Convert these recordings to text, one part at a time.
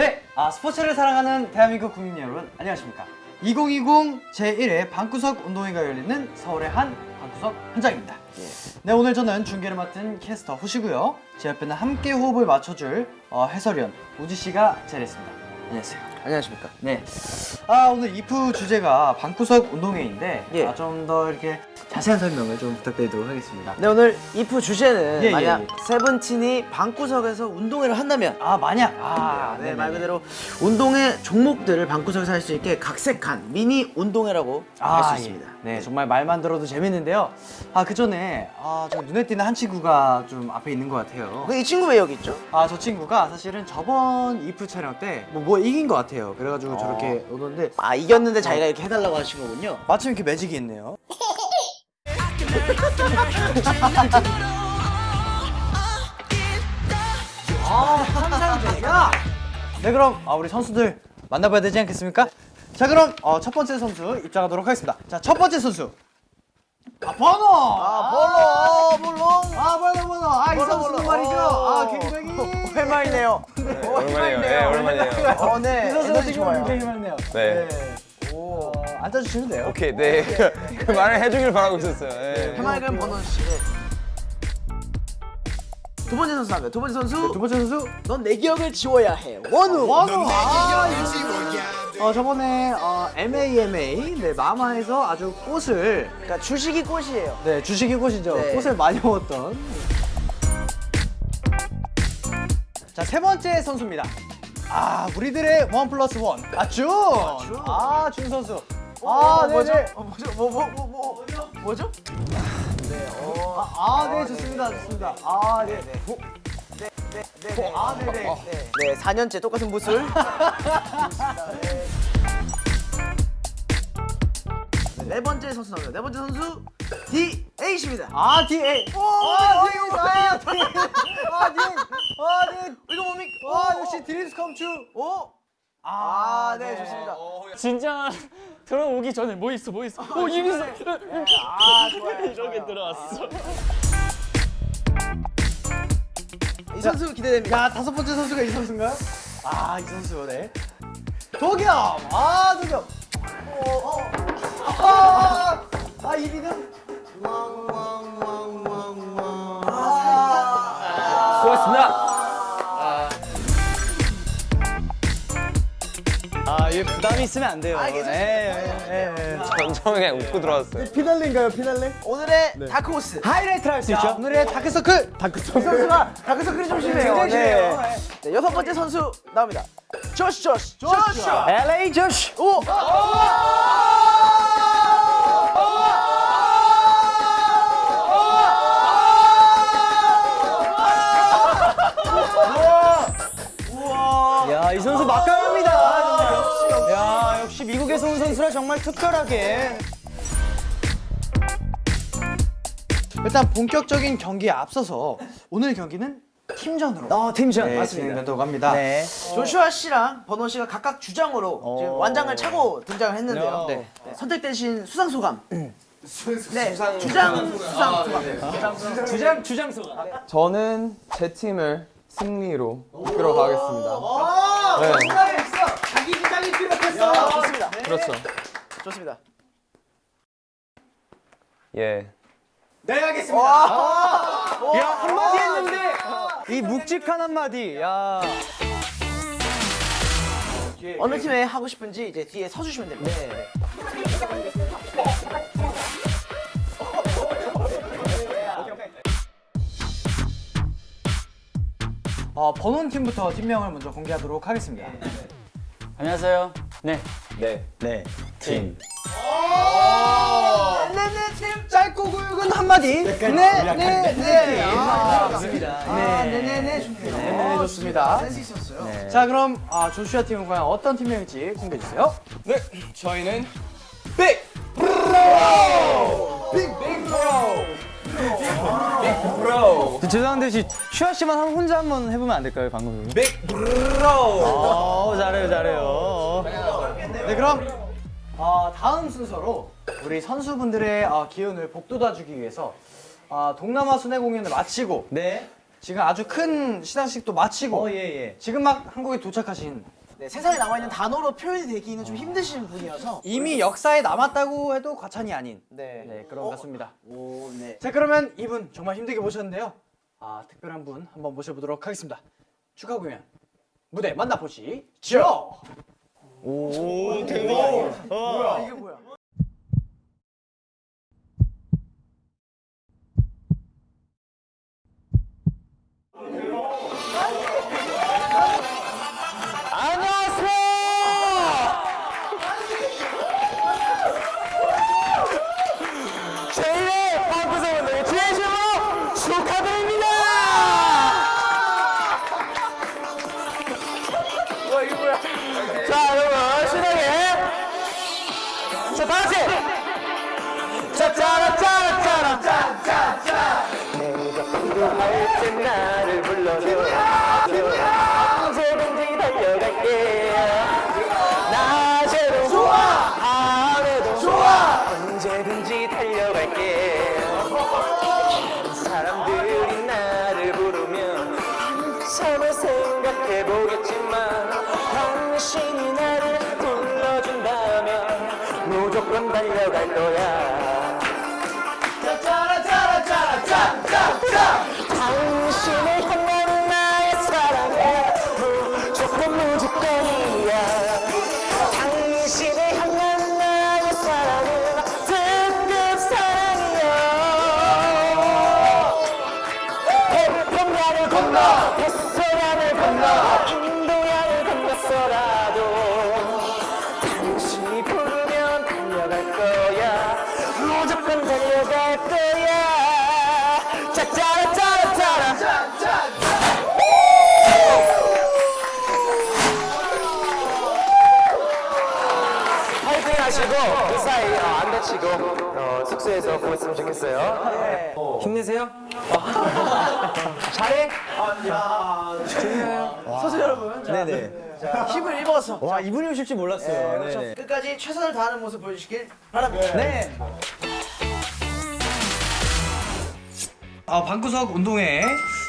네, 아, 스포츠를 사랑하는 대한민국 국민 여러분 안녕하십니까 2020 제1회 방구석 운동회가 열리는 서울의 한 방구석 현장입니다 네 오늘 저는 중계를 맡은 캐스터 호시고요 제 옆에는 함께 호흡을 맞춰줄 어, 해설위원 우지씨가 자리했습니다 안녕하세요 안녕하십니까. 네. 아 오늘 이프 주제가 방구석 운동회인데 예. 아, 좀 더 이렇게 자세한 설명을 좀 부탁드리도록 하겠습니다 네 오늘 이프 주제는 예, 예, 만약 예. 세븐틴이 방구석에서 운동회를 한다면 아 만약 아 네, 그대로 운동회 종목들을 방구석에서 할 수 있게 각색한 미니 운동회라고 할수 예. 있습니다. 네, 정말 말만 들어도 재밌는데요. 아, 그 전에 아, 저 눈에 띄는 한 친구가 좀 앞에 있는 것 같아요. 그이 친구 왜 여기 있죠? 아, 저 친구가 사실은 저번 이프 촬영 때뭐 뭐 이긴 것 같아요. 그래가지고 어. 저렇게 오는데 아 이겼는데 자기가 이렇게 해달라고 하신 거군요. 마침 이렇게 매직이 있네요. 아, 상상되냐? 네, 그럼 아, 우리 선수들 만나봐야 되지 않겠습니까? 자, 그럼 어, 첫 번째 선수 입장하도록 하겠습니다. 자, 첫 번째 선수. 아, 번호! 아 볼로 볼로. 아, 번호, 번호. 아, 이 번호, 번호. 말이죠. 아, 어. 굉장히. 오랜만이네요. 오랜만이에요. 네, 오랜만이에요. 어, 네. 이 선수가 지금. 굉장히 많네요. 네. 오. 어, 앉아주시면 돼요. 오케이, 네. 그 말을 해주길 바라고 있었어요. 네. 해맑은 번원 씨. 네. 두 번째 선수 나갑니다. 두 번째 선수. 두 번째 선수. 넌 내 기억을 지워야 해. 원우. 원우. 아, 어, 저번에 어, MAMA 네, 마마에서 아주 꽃을 그러니까 주식이 꽃이에요. 네, 주식이 꽃이죠. 네. 꽃을 많이 먹었던. 자, 세 번째 선수입니다. 아, 우리들의 원 플러스 원. 아, 준. 아, 준 선수. 아, 네, 뭐죠? 네. 어, 뭐죠? 뭐, 뭐, 뭐, 뭐, 뭐죠? 아, 아, 네, 좋습니다. 좋습니다. 아, 네. 네. 네, 네, 네. 아, 네, 네. 네, 네, 4년째 똑같은 무술. 네, 네 번째 선수 나옵니다. 네 번째 선수 D8입니다. 아, DA. 오, 아, 어, DA. 아, DA. 아, DA. 아, 네. 이거 뭡니까? 와, 역시 드림스 컴 트루. 오, 아, 네, 좋습니다. 진짜 들어오기 전에 뭐 있어 뭐 있어 어 이미 있어 아, 좋아요. 이렇게 들어왔어 이 선수 기대됩니다. 야, 다섯 번째 선수가 이 선수인가요? 아, 이 선수, 네. 도겸! 아, 도겸! 어, 어. 아, 아, 이 리듬. 수고하셨습니다 아, 이게 부담이 있으면 안 돼요. 아, 괜찮습니다. 예, 예, 예. 전 처음에 그냥 웃고 들어왔어요. 피날레인가요, 피날레? 오늘의 다크호스. 하이라이트를 할 수 있죠. 오늘의 다크서클! 다크서클! 선수가 다크서클이 좀 심해요. 굉장히 심해요. 네. 네, 여섯 번째 선수 나옵니다. 조시 조시 조시. LA 조시! 오. 야, 이 정말 특별하게. 일단 본격적인 경기에 앞서서 오늘 경기는 팀전으로 어, 팀전 네, 진행되도록 합니다. 네. 조슈아 씨랑 버논 씨가 각각 주장으로 지금 완장을 차고 등장을 했는데요. 네. 네, 선택되신 수상 소감. 네, 주장 수상 소감. 주장 주장 소감 저는 제 팀을 승리로 이끌어 가겠습니다. 네, 자기 주장이 필요했어. 좋습니다. 그렇죠. 좋습니다. 예. 네, 알겠습니다. 야, 한마디 했는데 이 묵직한 한마디. 야. 어느 팀에 하고 싶은지 이제 뒤에 서주시면 됩니다. 어, 번원 팀부터 팀명을 먼저 공개하도록 하겠습니다. 안녕하세요 네 네. 네. 팀. 네네 팀 짧고 굵은 한마디. 네, 네, 네. 아, 좋습니다. 아, 네네네 좋네요. 네, 좋습니다. 센스 있었어요. 자, 그럼 아, 조슈아 팀은 과연 어떤 팀명일지 공개해 주세요. 네. 저희는 죄송한데 혹시 슈아 씨만 한- 혼자 한번 해보면 안 될까요, 방금? 빅 브로. 어, 잘해요, 잘해요. 네, 그럼 어, 다음 순서로 우리 선수분들의 어, 기운을 복돋아주기 위해서 어, 동남아 순회 공연을 마치고 네. 지금 아주 큰 시상식도 마치고 어, 예, 예. 지금 막 한국에 도착하신 네, 세상에 나와 있는 단어로 표현이 되기는 좀 힘드신 분이어서 이미 역사에 남았다고 해도 과찬이 아닌 네. 네, 그런 것 같습니다. 오, 네. 자 그러면 이분 정말 힘들게 모셨는데요. 아 특별한 분 한번 모셔보도록 하겠습니다. 축하 공연 무대 만나보시죠. 이게 뭐야? 제1 달려갈 거야. 당신을 향한 나의 사랑은 무조건 무조건이야. 당신을 향한 나의 사랑은 특급 사랑이야. 태평양을 건너 하시고 그 사이 어, 안 다치고 어, 숙소에서 보냈으면 좋겠어요. 힘내세요. 잘해. 선수 여러분, 자, 네네. 힘을 입어서. 와 이분이 오실 줄 몰랐어요. 네, 그렇죠. 끝까지 최선을 다하는 모습 보여주시길 바랍니다. 네. 아 방구석 운동회.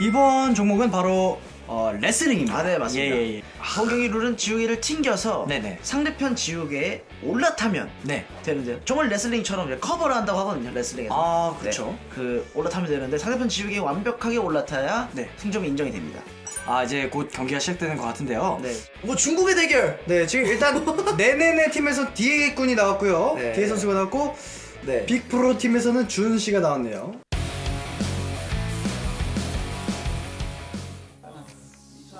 이번 종목은 바로 어, 레슬링입니다. 아, 네, 맞습니다. 예, 예, 예. 허경이 룰은 지우개를 튕겨서 네네. 상대편 지우개에 올라타면 네. 되는데요. 정말 레슬링처럼 커버를 한다고 하거든요. 레슬링에서. 아, 그렇죠. 네, 그 올라타면 되는데 상대편 지우개에 완벽하게 올라타야 네. 승점이 인정이 됩니다. 아 이제 곧 경기가 시작되는 것 같은데요. 네. 뭐 중국의 대결. 네, 지금 일단 네네네 팀에서 디에게 군이 나왔고요. 네. 디에 선수가 나왔고 네. 빅프로 팀에서는 준 씨가 나왔네요.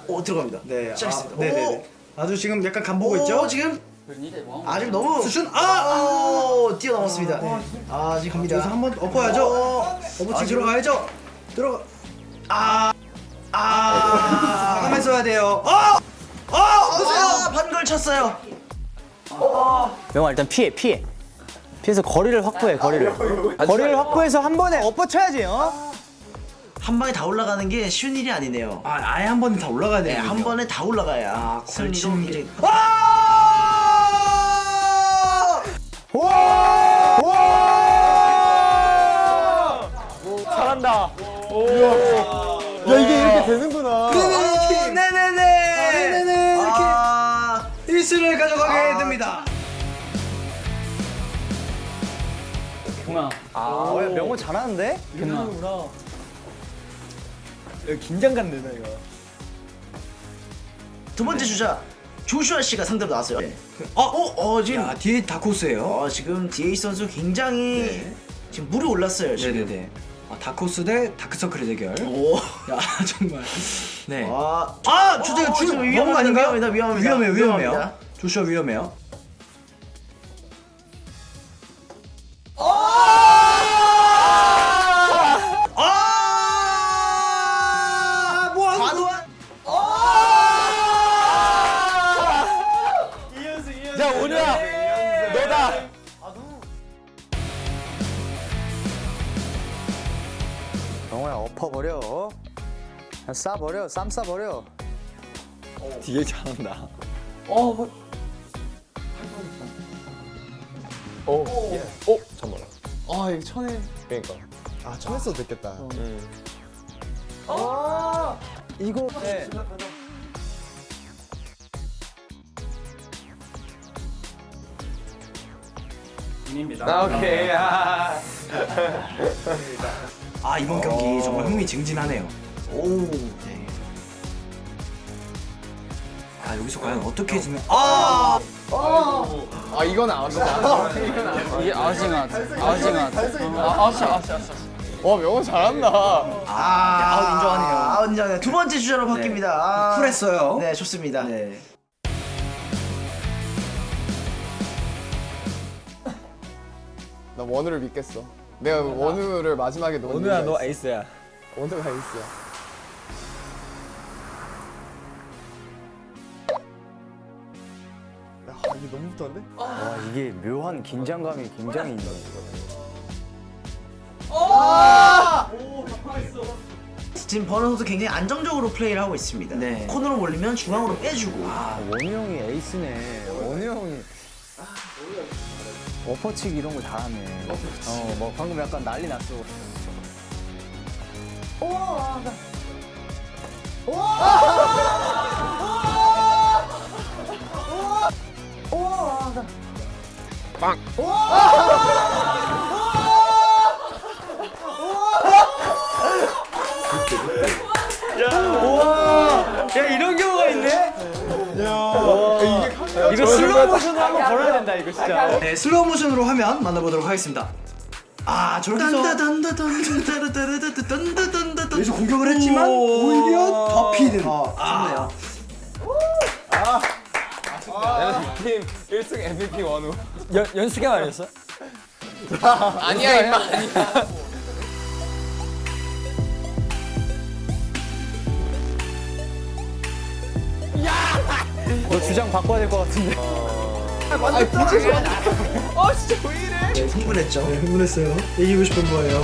오 들어갑니다. 네, 시작했습니다. 아, 네네네. 아주 지금 약간 간 보고 오, 있죠? 지금 아 지금 너무 수준 아! 오, 뛰어넘었습니다. 아 지금 갑니다. 여기서 한번 엎어야죠. 엎어치 아, 들어가야죠. 들어가. 아, 아, 하면서 해야 돼요. 어, 어, 아, 반걸 쳤어요. 명아 일단 피해 피해 피해서 거리를 확보해 거리를 거리를 확보해서 한 번에 엎어쳐야지 어? 한 방에 다 올라가는 게 쉬운 일이 아니네요. 아, 아예 한 번에 다 올라가야 네, 돼요. 한 번에 다 올라가야 아, 승리로 걸치는 이제 잘한다. 야. 이게 이렇게 되는구나. 네네네. 네네네. 이렇게 아, 1승을 가져가게 됩니다. 동아. 아 명호 잘하는데? 동아 긴장감 되나 이거 두 번째 주자 조슈아 씨가 상대로 나왔어요. 어, 어, 어 지금 야, 뒤에 다코스예요. 어, 지금 디에이 선수 굉장히 지금 물이 올랐어요. 지금. 네네네. 아, 다코스 대 다크서클의 대결. 오. 야, 정말. 네. 와, 아, 주제가 어, 주 지금 위험한 거 아닌가요? 위험합니다, 위험합니다. 위험해요, 위험해요. 조슈아 위험해요. 버려. 싸 버려. 쌈 싸 버려. 뒤에 잘한다. 어. 오. 오. 예. 오. 잠깐만. 아 이거 천에. 그러니까. 아 천에 써도 됐겠다. 어. 음. 아 이거. 네. 입니다. 아, 오케이. 아. 아 이번 경기 정말 흥미진진하네요. 오. 네. 아 여기서 과연 어떻게 지면 아아 이건 아웃이다. 이게 아웃이면 아웃이면 아웃이 아웃이 아웃. 와 명훈 잘한다. 아, 아웃 인정하네요. 아웃 인정해요. 두 번째 주자로 바뀝니다. 아, 쿨했어요. 네, 좋습니다. 네. 나 원우를 믿겠어. 내가 원우를 마지막에 놓은 원우야 너 에이스야. 원우가 에이스야. 야 이게 너무 붙었는데? 와 이게 묘한 긴장감이 굉장히 있네. 지금 버너 선수 굉장히 안정적으로 플레이를 하고 있습니다. 네. 코너로 몰리면 중앙으로 빼주고. 아 원우 형이 에이스네. 원우 형이 워퍼치기 이런 거 잘하네. 어, 뭐 방금 약간 난리 났어. 야 이런 경우가 있네? 이거 슬로우 모션으로 한번 걸어야 된다 이거 진짜. 네, 슬로우 모션으로 화면 만나보도록 하겠습니다. 아, 저렇게 해서 여기서 공격을 했지만 오히려 더 피는. 아, 좋네요. 팀 1승 MVP 원우. 연 연수경 아니었어? 아니야 임마 아니야. 너 주장 바꿔야 될 것 같은데. 네, 흥분했죠? 네, 흥분했어요. 이기고 싶은 거예요.